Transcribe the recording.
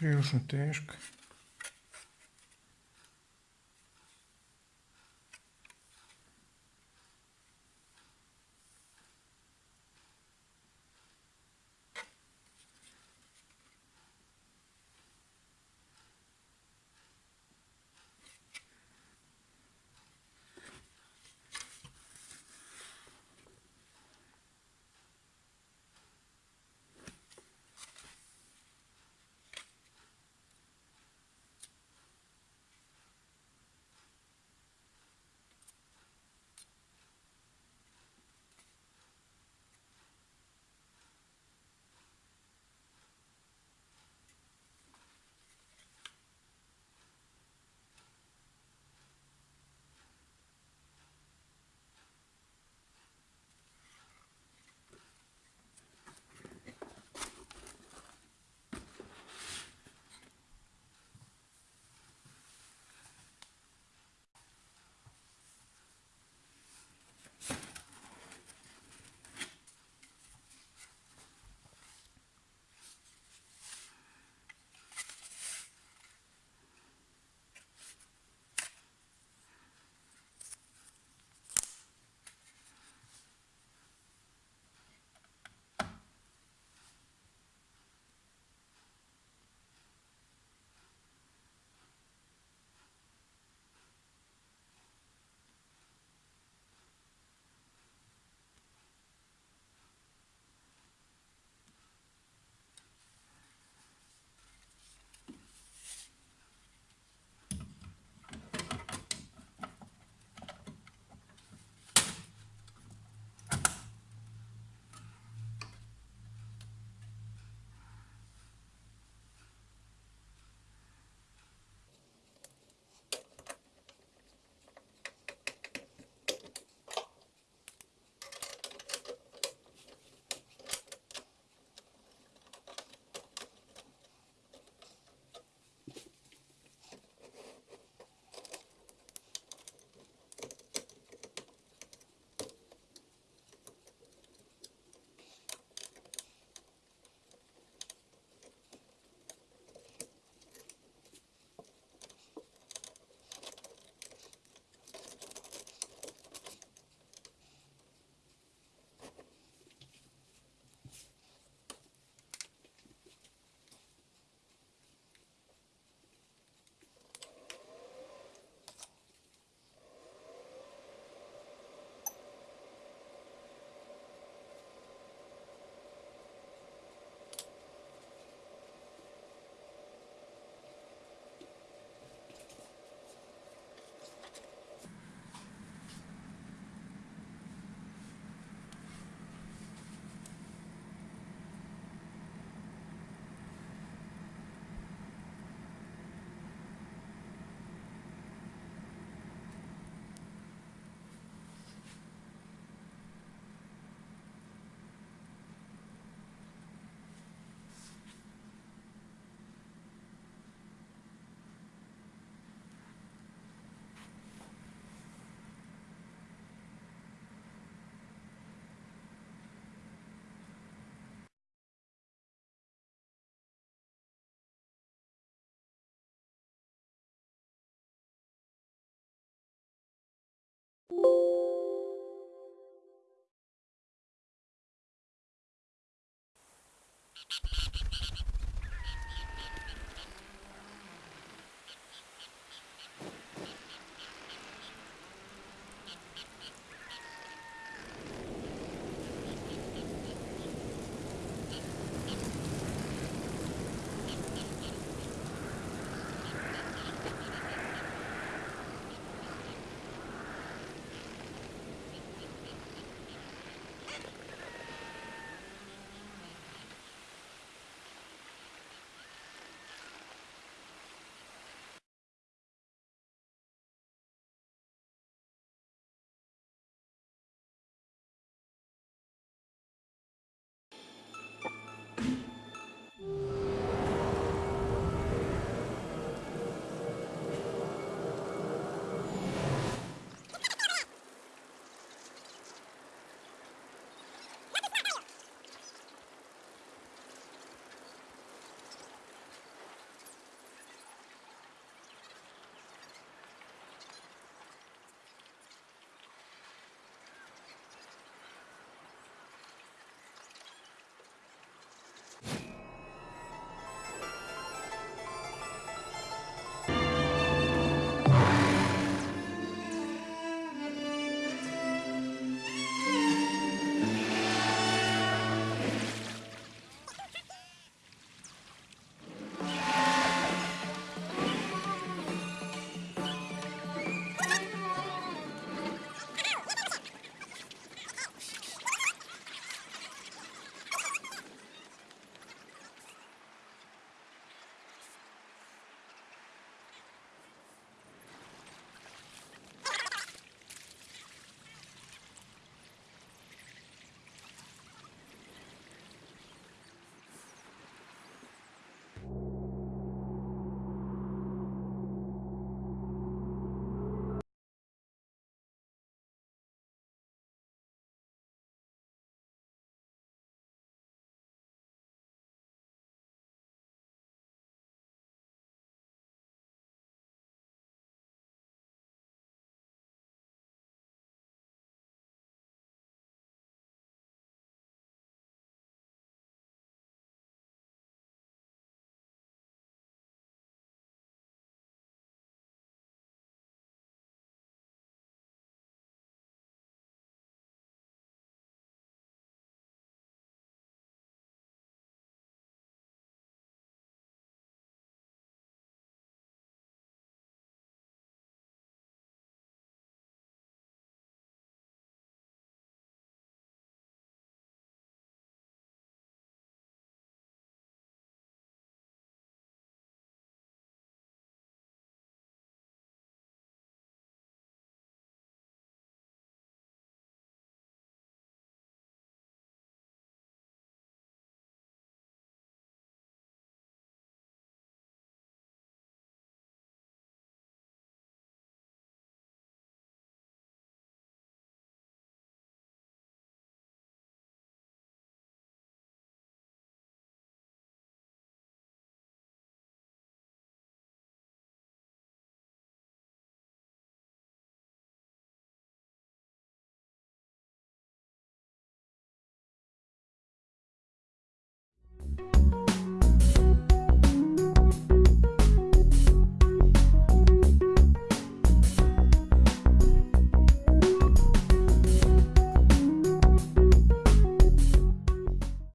Прирушну тежка.